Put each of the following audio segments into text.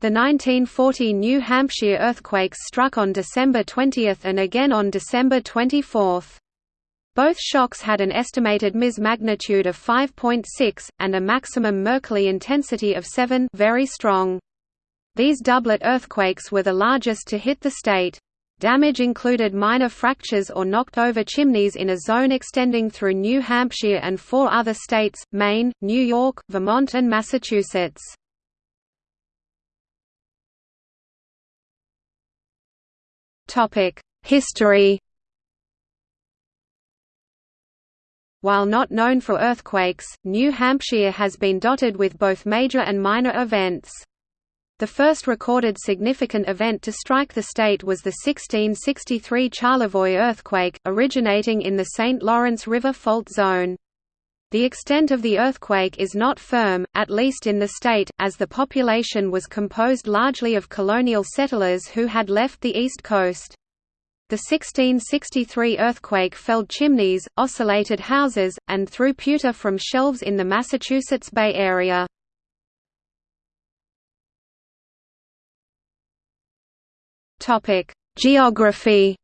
The 1940 New Hampshire earthquakes struck on December 20 and again on December 24. Both shocks had an estimated Ms magnitude of 5.6, and a maximum Mercalli intensity of 7 very strong. These doublet earthquakes were the largest to hit the state. Damage included minor fractures or knocked-over chimneys in a zone extending through New Hampshire and four other states, Maine, New York, Vermont and Massachusetts. History While not known for earthquakes, New Hampshire has been dotted with both major and minor events. The first recorded significant event to strike the state was the 1663 Charlevoix earthquake, originating in the St. Lawrence River fault zone. The extent of the earthquake is not firm, at least in the state, as the population was composed largely of colonial settlers who had left the east coast. The 1663 earthquake felled chimneys, oscillated houses, and threw pewter from shelves in the Massachusetts Bay Area. Geography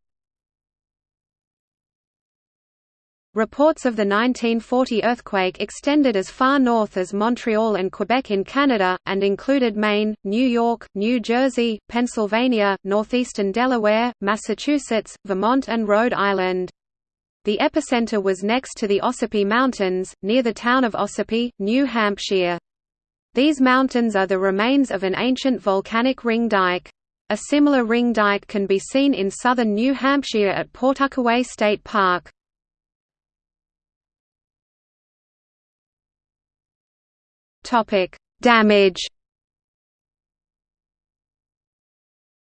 Reports of the 1940 earthquake extended as far north as Montreal and Quebec in Canada, and included Maine, New York, New Jersey, Pennsylvania, northeastern Delaware, Massachusetts, Vermont and Rhode Island. The epicenter was next to the Ossipee Mountains, near the town of Ossipee, New Hampshire. These mountains are the remains of an ancient volcanic ring dike. A similar ring dike can be seen in southern New Hampshire at Pawtuckaway State Park. Topic: Damage.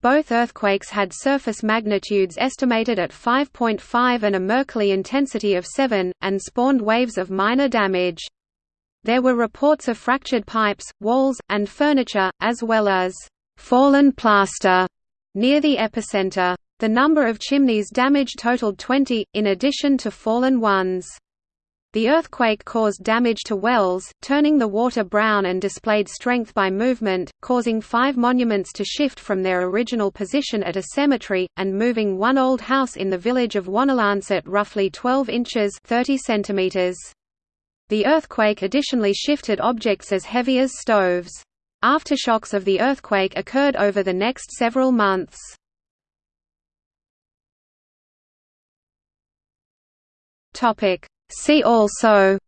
Both earthquakes had surface magnitudes estimated at 5.5 and a Mercalli intensity of 7, and spawned waves of minor damage. There were reports of fractured pipes, walls, and furniture, as well as fallen plaster near the epicenter. The number of chimneys damaged totaled 20, in addition to fallen ones. The earthquake caused damage to wells, turning the water brown and displayed strength by movement, causing five monuments to shift from their original position at a cemetery, and moving one old house in the village of Wonalancet roughly 12 inches 30 centimeters. The earthquake additionally shifted objects as heavy as stoves. Aftershocks of the earthquake occurred over the next several months. Topic See also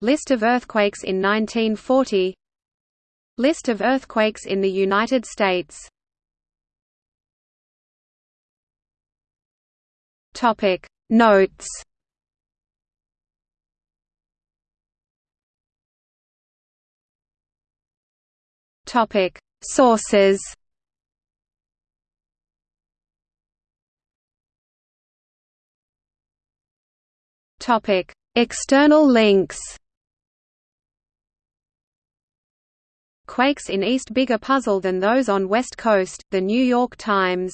List of earthquakes in 1940 List of earthquakes in the United States Topic. Notes Topic. Sources Topic: External links. Quakes in East bigger puzzle than those on West Coast, The New York Times